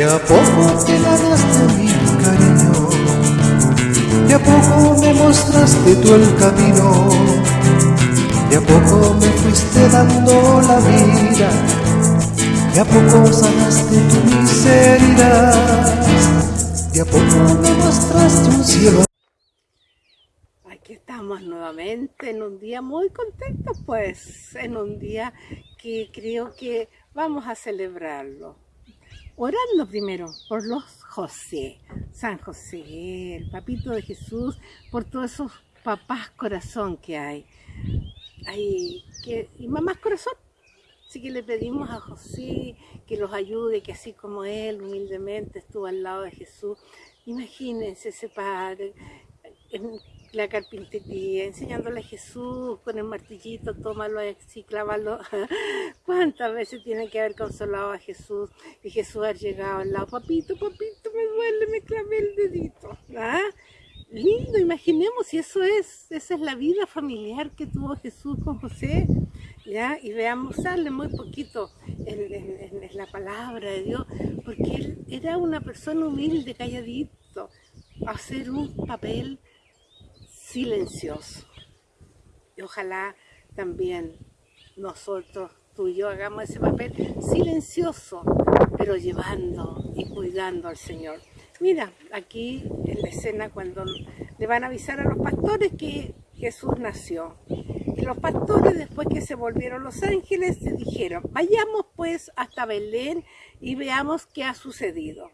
De a poco te ganaste mi cariño, de a poco me mostraste tú el camino, de a poco me fuiste dando la vida, de a poco sanaste tu miseria, de a poco me mostraste un cielo. Aquí estamos nuevamente en un día muy contentos, pues, en un día que creo que vamos a celebrarlo orando primero por los José, San José, el papito de Jesús, por todos esos papás corazón que hay. hay que, y mamás corazón. Así que le pedimos a José que los ayude, que así como él humildemente estuvo al lado de Jesús, imagínense ese padre la carpintería, enseñándole a Jesús con el martillito, tómalo así, clávalo. ¿Cuántas veces tiene que haber consolado a Jesús? Y Jesús ha llegado al lado, papito, papito, me duele, me clavé el dedito. ¿Ah? Lindo, imaginemos si eso es, esa es la vida familiar que tuvo Jesús con José. ¿Ya? Y veamos, sale muy poquito en, la palabra de Dios, porque él era una persona humilde, calladito, hacer un papel silencioso. Y ojalá también nosotros, tú y yo, hagamos ese papel silencioso, pero llevando y cuidando al Señor. Mira, aquí en la escena cuando le van a avisar a los pastores que Jesús nació. Y los pastores, después que se volvieron los ángeles, se dijeron, vayamos pues hasta Belén y veamos qué ha sucedido.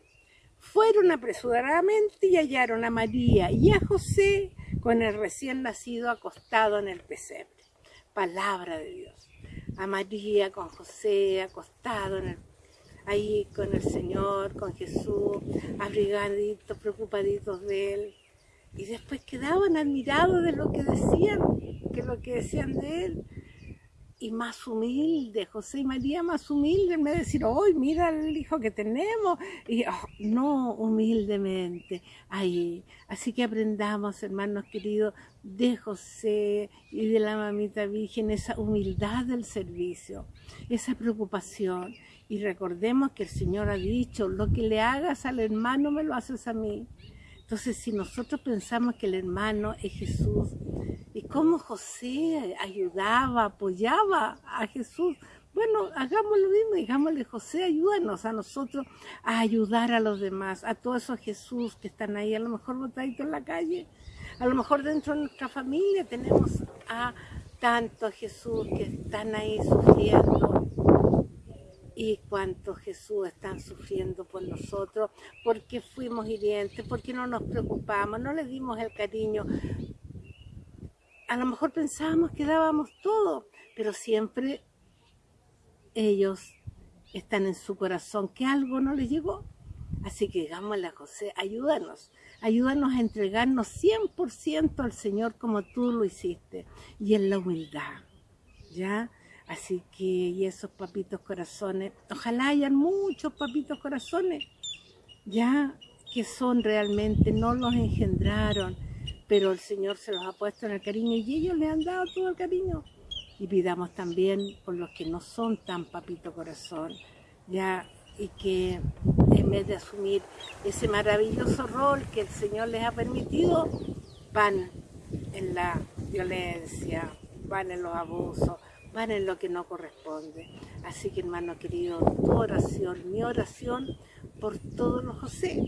Fueron apresuradamente y hallaron a María y a José con el recién nacido acostado en el pesebre. Palabra de Dios. A María con José acostado en el, ahí con el Señor, con Jesús, abrigaditos, preocupaditos de Él. Y después quedaban admirados de lo que decían, que lo que decían de Él y más humilde, José y María más humilde, en vez de decir, hoy mira el hijo que tenemos, y oh, no, humildemente, ahí. Así que aprendamos, hermanos queridos, de José y de la mamita virgen, esa humildad del servicio, esa preocupación. Y recordemos que el Señor ha dicho, lo que le hagas al hermano me lo haces a mí. Entonces, si nosotros pensamos que el hermano es Jesús, cómo José ayudaba, apoyaba a Jesús, bueno, hagamos lo mismo, digámosle, José, ayúdanos a nosotros a ayudar a los demás, a todos esos Jesús que están ahí, a lo mejor botaditos en la calle, a lo mejor dentro de nuestra familia tenemos a tantos Jesús que están ahí sufriendo, y cuánto Jesús están sufriendo por nosotros, porque fuimos hirientes, porque no nos preocupamos, no le dimos el cariño. A lo mejor pensábamos que dábamos todo, pero siempre ellos están en su corazón, que algo no les llegó. Así que digámosle a José, ayúdanos, ayúdanos a entregarnos 100% al Señor como tú lo hiciste, y en la humildad, ¿ya? Así que, y esos papitos corazones, ojalá hayan muchos papitos corazones, ya que son realmente, no los engendraron, pero el Señor se los ha puesto en el cariño y ellos le han dado todo el cariño. Y pidamos también por los que no son tan papito corazón, ya, y que en vez de asumir ese maravilloso rol que el Señor les ha permitido, van en la violencia, van en los abusos, van en lo que no corresponde. Así que hermano querido, tu oración, mi oración por todos los José,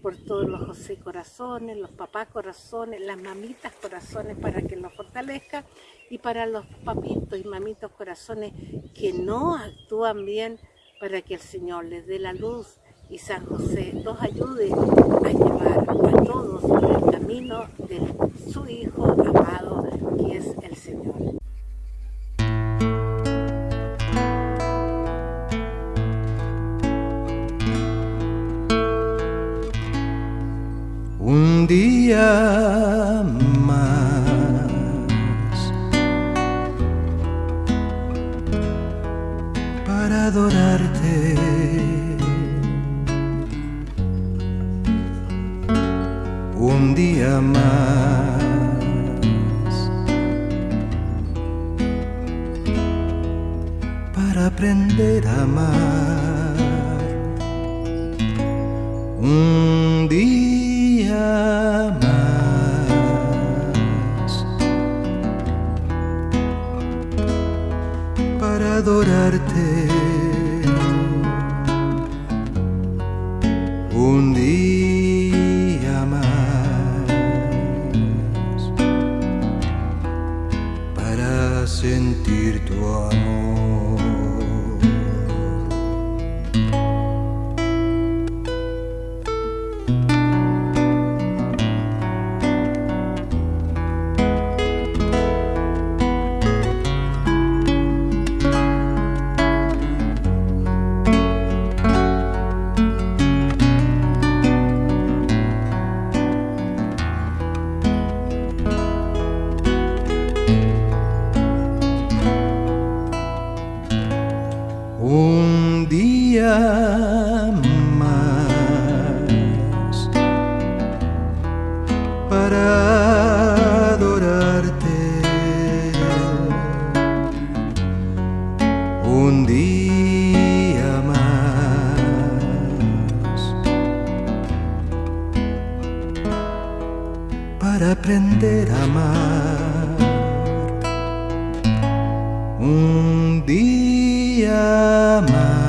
por todos los José corazones, los papás corazones, las mamitas corazones para que los fortalezca y para los papitos y mamitos corazones que no actúan bien para que el Señor les dé la luz y San José los ayude a llevar a todos por el camino de su Hijo amado que es el Señor. Aprender a amar un día más para adorarte. Un día más para sentir tu amor. Un día más. Para aprender a amar. Un día más